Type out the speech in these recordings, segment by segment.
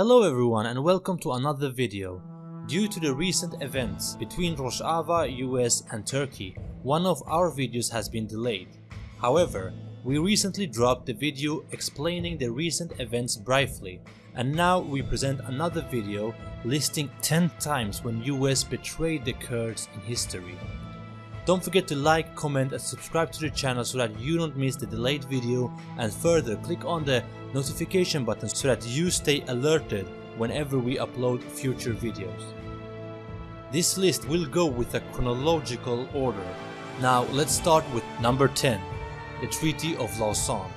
Hello everyone and welcome to another video. Due to the recent events between Rojava, US and Turkey, one of our videos has been delayed. However, we recently dropped the video explaining the recent events briefly and now we present another video listing 10 times when US betrayed the Kurds in history. Don't forget to like, comment and subscribe to the channel so that you don't miss the delayed video and further click on the notification button so that you stay alerted whenever we upload future videos. This list will go with a chronological order. Now let's start with number 10, the Treaty of Lausanne.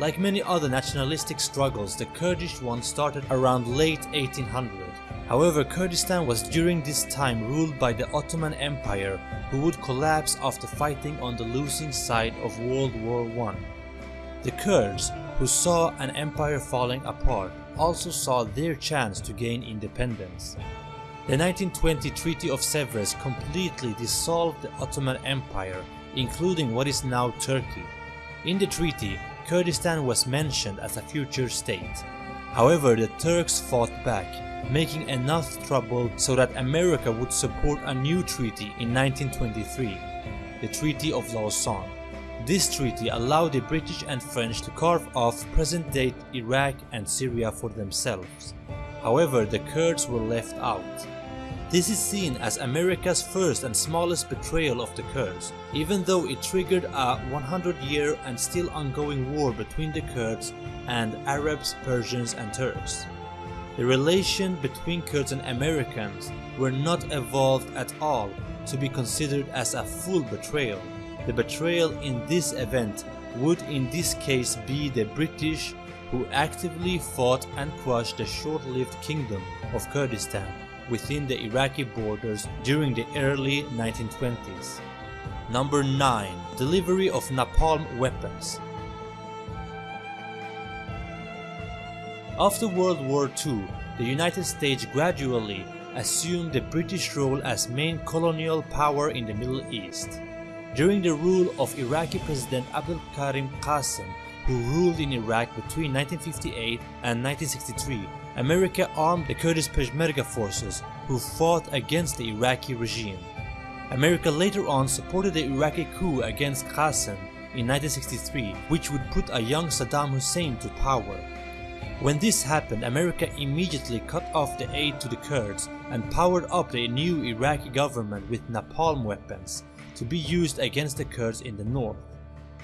Like many other nationalistic struggles, the Kurdish one started around late 1800. However, Kurdistan was during this time ruled by the Ottoman Empire who would collapse after fighting on the losing side of World War I. The Kurds, who saw an empire falling apart, also saw their chance to gain independence. The 1920 Treaty of Sevres completely dissolved the Ottoman Empire, including what is now Turkey. In the treaty, Kurdistan was mentioned as a future state. However, the Turks fought back, making enough trouble so that America would support a new treaty in 1923, the Treaty of Lausanne. This treaty allowed the British and French to carve off present-day Iraq and Syria for themselves. However, the Kurds were left out. This is seen as America's first and smallest betrayal of the Kurds, even though it triggered a 100-year and still ongoing war between the Kurds and Arabs, Persians and Turks. The relation between Kurds and Americans were not evolved at all to be considered as a full betrayal. The betrayal in this event would in this case be the British who actively fought and crushed the short-lived kingdom of Kurdistan within the Iraqi borders during the early 1920s. Number 9. Delivery of napalm weapons After World War II, the United States gradually assumed the British role as main colonial power in the Middle East. During the rule of Iraqi President Abdul Karim Qasim, who ruled in Iraq between 1958 and 1963, America armed the Kurdish Peshmerga forces who fought against the Iraqi regime. America later on supported the Iraqi coup against Qasim in 1963, which would put a young Saddam Hussein to power. When this happened, America immediately cut off the aid to the Kurds and powered up the new Iraqi government with napalm weapons to be used against the Kurds in the north.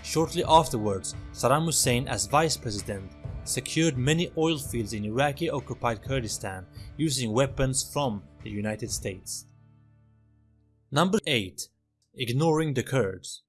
Shortly afterwards, Saddam Hussein as vice president secured many oil fields in Iraqi-occupied Kurdistan using weapons from the United States. Number 8. Ignoring the Kurds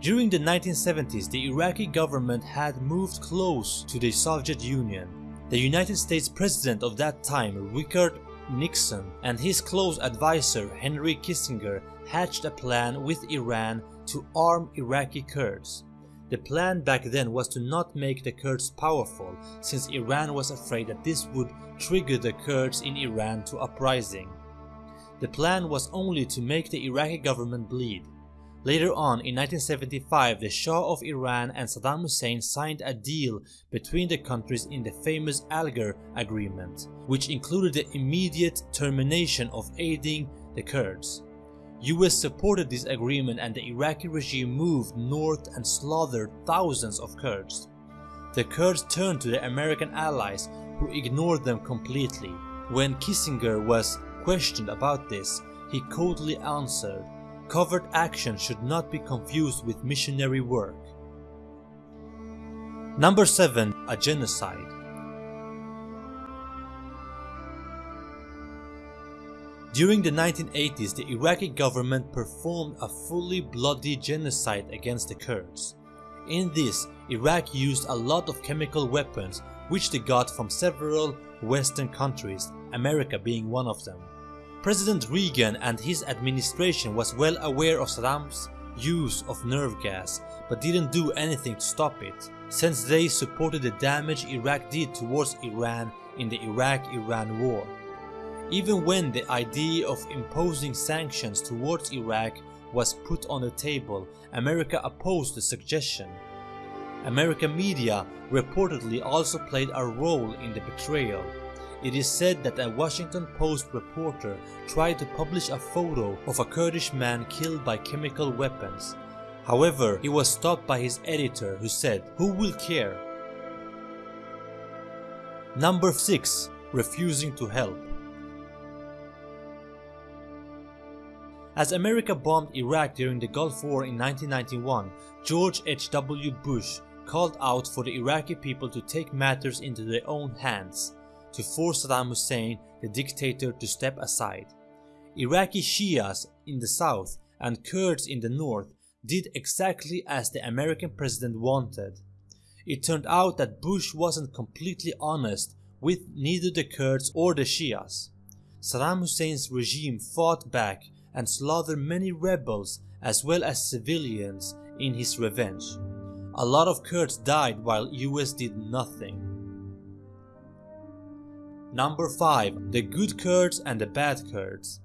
During the 1970s, the Iraqi government had moved close to the Soviet Union. The United States President of that time, Richard Nixon, and his close advisor Henry Kissinger hatched a plan with Iran to arm Iraqi Kurds. The plan back then was to not make the Kurds powerful since Iran was afraid that this would trigger the Kurds in Iran to uprising. The plan was only to make the Iraqi government bleed. Later on in 1975 the Shah of Iran and Saddam Hussein signed a deal between the countries in the famous Alger Agreement, which included the immediate termination of aiding the Kurds. US supported this agreement and the Iraqi regime moved north and slaughtered thousands of Kurds. The Kurds turned to their American allies who ignored them completely. When Kissinger was questioned about this, he coldly answered, Covert action should not be confused with missionary work. Number 7. A genocide During the 1980s, the Iraqi government performed a fully bloody genocide against the Kurds. In this, Iraq used a lot of chemical weapons which they got from several western countries, America being one of them. President Reagan and his administration was well aware of Saddam's use of nerve gas but didn't do anything to stop it, since they supported the damage Iraq did towards Iran in the Iraq-Iran war. Even when the idea of imposing sanctions towards Iraq was put on the table, America opposed the suggestion. American media reportedly also played a role in the betrayal. It is said that a Washington Post reporter tried to publish a photo of a Kurdish man killed by chemical weapons. However, he was stopped by his editor who said, who will care? Number 6. Refusing to help As America bombed Iraq during the Gulf War in 1991, George H.W. Bush called out for the Iraqi people to take matters into their own hands, to force Saddam Hussein, the dictator, to step aside. Iraqi Shias in the south and Kurds in the north did exactly as the American president wanted. It turned out that Bush wasn't completely honest with neither the Kurds or the Shias. Saddam Hussein's regime fought back and slaughtered many rebels as well as civilians in his revenge. A lot of Kurds died while US did nothing. Number 5. The good Kurds and the bad Kurds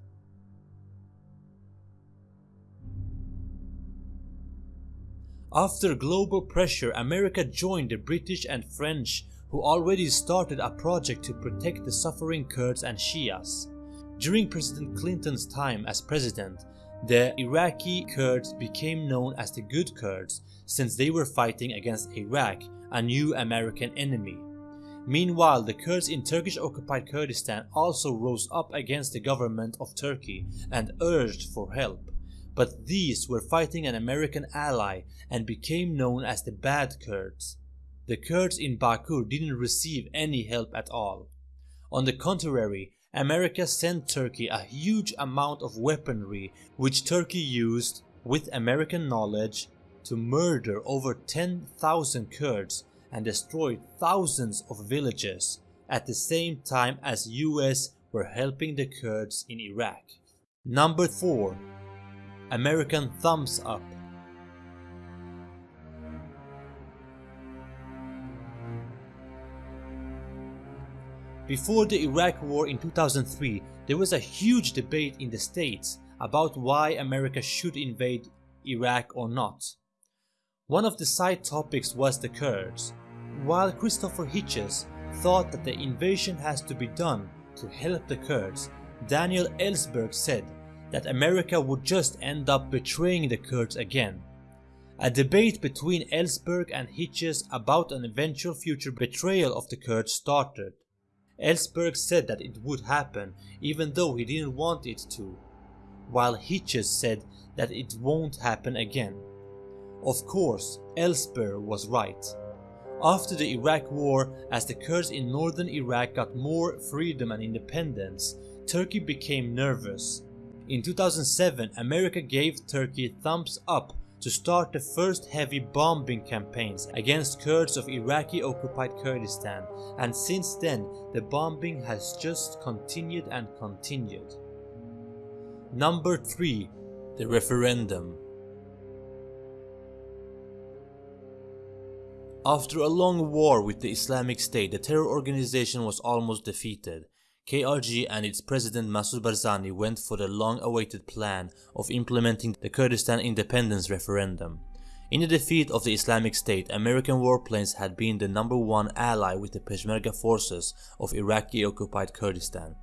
After global pressure, America joined the British and French who already started a project to protect the suffering Kurds and Shias. During President Clinton's time as president, the Iraqi Kurds became known as the Good Kurds since they were fighting against Iraq, a new American enemy. Meanwhile, the Kurds in Turkish-occupied Kurdistan also rose up against the government of Turkey and urged for help. But these were fighting an American ally and became known as the Bad Kurds. The Kurds in Bakur didn't receive any help at all. On the contrary, America sent Turkey a huge amount of weaponry which Turkey used, with American knowledge, to murder over 10,000 Kurds and destroyed thousands of villages at the same time as US were helping the Kurds in Iraq. Number 4. American Thumbs Up Before the Iraq War in 2003, there was a huge debate in the States about why America should invade Iraq or not. One of the side topics was the Kurds, while Christopher Hitchens thought that the invasion has to be done to help the Kurds, Daniel Ellsberg said that America would just end up betraying the Kurds again. A debate between Ellsberg and Hitchens about an eventual future betrayal of the Kurds started. Ellsberg said that it would happen even though he didn't want it to, while Hitchens said that it won't happen again. Of course, Ellsberg was right. After the Iraq war, as the Kurds in northern Iraq got more freedom and independence, Turkey became nervous. In 2007, America gave Turkey thumbs up to start the first heavy bombing campaigns against Kurds of Iraqi-occupied Kurdistan and since then the bombing has just continued and continued. Number 3. The Referendum After a long war with the Islamic State, the terror organization was almost defeated. KRG and its president Masoud Barzani went for the long-awaited plan of implementing the Kurdistan independence referendum. In the defeat of the Islamic State, American warplanes had been the number one ally with the Peshmerga forces of Iraqi-occupied Kurdistan.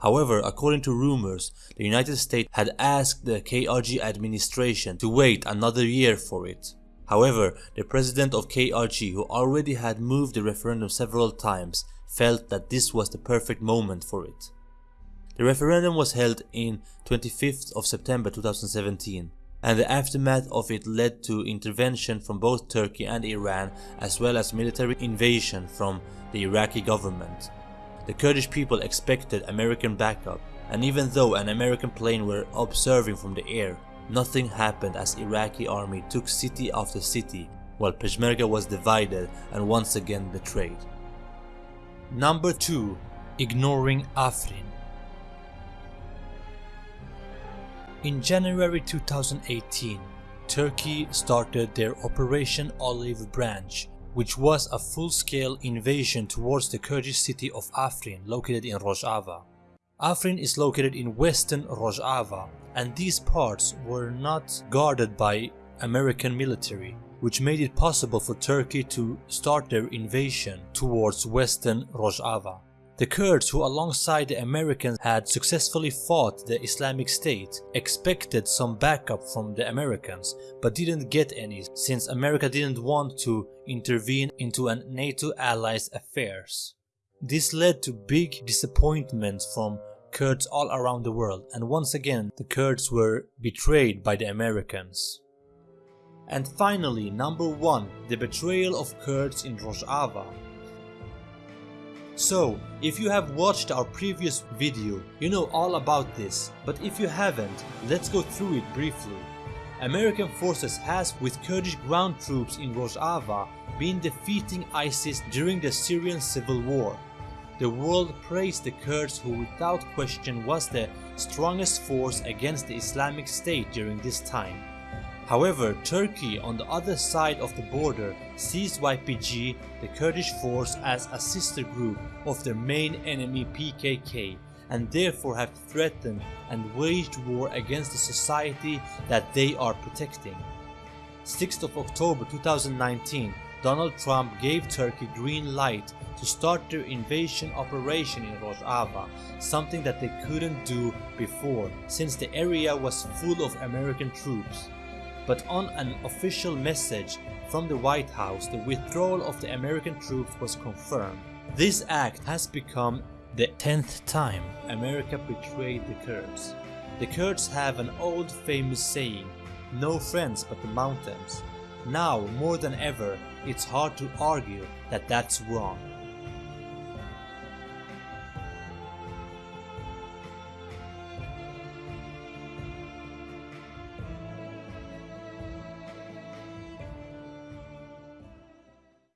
However, according to rumors, the United States had asked the KRG administration to wait another year for it. However, the president of KRG, who already had moved the referendum several times, felt that this was the perfect moment for it. The referendum was held in 25th of September 2017 and the aftermath of it led to intervention from both Turkey and Iran as well as military invasion from the Iraqi government. The Kurdish people expected American backup and even though an American plane were observing from the air, nothing happened as Iraqi army took city after city while Peshmerga was divided and once again betrayed. Number 2. Ignoring Afrin In January 2018, Turkey started their Operation Olive Branch, which was a full-scale invasion towards the Kurdish city of Afrin located in Rojava. Afrin is located in western Rojava and these parts were not guarded by American military which made it possible for Turkey to start their invasion towards western Rojava. The Kurds who alongside the Americans had successfully fought the Islamic State expected some backup from the Americans but didn't get any since America didn't want to intervene into a NATO ally's affairs. This led to big disappointment from Kurds all around the world and once again the Kurds were betrayed by the Americans. And finally number 1 the betrayal of Kurds in Rojava so, if you have watched our previous video, you know all about this, but if you haven't, let's go through it briefly. American forces has with Kurdish ground troops in Rojava been defeating ISIS during the Syrian civil war. The world praised the Kurds who without question was the strongest force against the Islamic State during this time. However, Turkey on the other side of the border sees YPG, the Kurdish force as a sister group of their main enemy PKK and therefore have threatened and waged war against the society that they are protecting. 6th of October 2019, Donald Trump gave Turkey green light to start their invasion operation in Rojava, something that they couldn't do before since the area was full of American troops but on an official message from the White House, the withdrawal of the American troops was confirmed. This act has become the 10th time America betrayed the Kurds. The Kurds have an old famous saying, no friends but the mountains. Now, more than ever, it's hard to argue that that's wrong.